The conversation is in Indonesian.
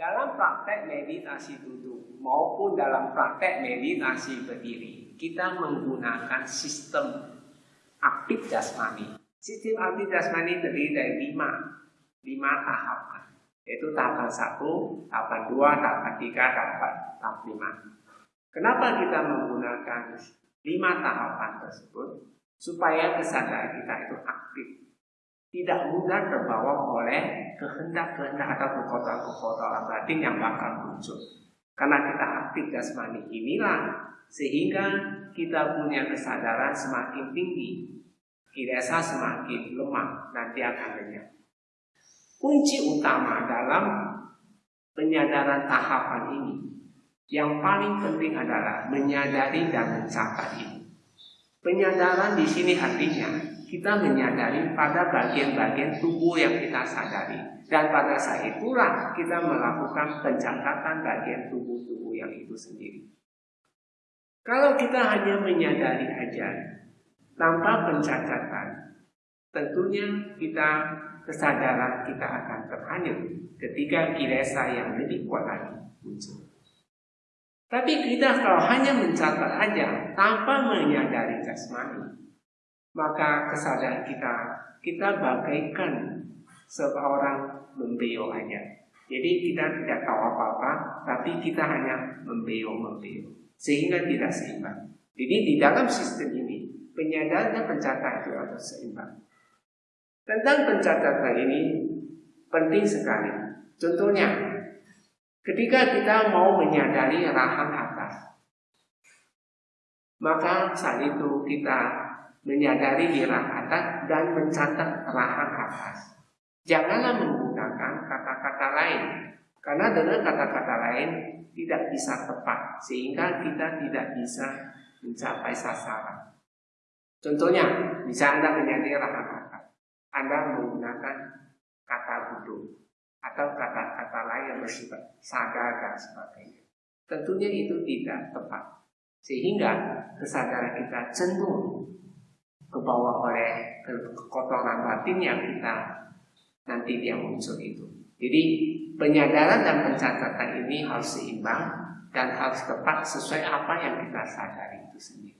Dalam praktek meditasi duduk maupun dalam praktek meditasi berdiri, kita menggunakan sistem aktif jasmani. Sistem aktif jasmani terdiri dari lima, lima tahapan. Yaitu tahapan satu, tahapan dua, tahapan tiga, tahapan tahap lima. Kenapa kita menggunakan lima tahapan tersebut? Supaya kesadaran kita itu aktif tidak mudah terbawa oleh kehendak-kehendak atau kekotoran-kekotoran batin yang bakal muncul. Karena kita aktif jasmani inilah sehingga kita punya kesadaran semakin tinggi, kirasa semakin lemah nanti akan lenyap. Kunci utama dalam penyadaran tahapan ini yang paling penting adalah menyadari dan mencatat ini. Penyadaran di sini artinya kita menyadari pada bagian-bagian tubuh yang kita sadari. Dan pada saat itulah kita melakukan pencatatan bagian tubuh-tubuh yang itu sendiri. Kalau kita hanya menyadari aja tanpa pencatatan, tentunya kita kesadaran kita akan terhanyut ketika kiresa yang lebih kuat lagi muncul. Tapi kita kalau hanya mencatat aja tanpa menyadari jasmani, maka kesadaran kita kita bagaikan seorang membeo aja. Jadi kita tidak tahu apa-apa, tapi kita hanya membeo membeo sehingga tidak seimbang. Jadi di dalam sistem ini penyadaran dan pencatatan itu harus seimbang. Tentang pencatatan ini penting sekali. Contohnya, ketika kita mau menyadari rahang atas, maka saat itu kita menyadari di atas dan mencatat rahang atas. Janganlah menggunakan kata-kata lain, karena dengan kata-kata lain tidak bisa tepat, sehingga kita tidak bisa mencapai sasaran. Contohnya, bisa Anda menyadari rahang atas, Anda menggunakan kata duduk atau kata-kata lain yang bersifat sadar dan sebagainya. Tentunya itu tidak tepat, sehingga kesadaran kita cenderung kebawa oleh kekotoran batin yang kita nanti dia muncul itu. Jadi penyadaran dan pencatatan ini harus seimbang dan harus tepat sesuai apa yang kita sadari itu sendiri.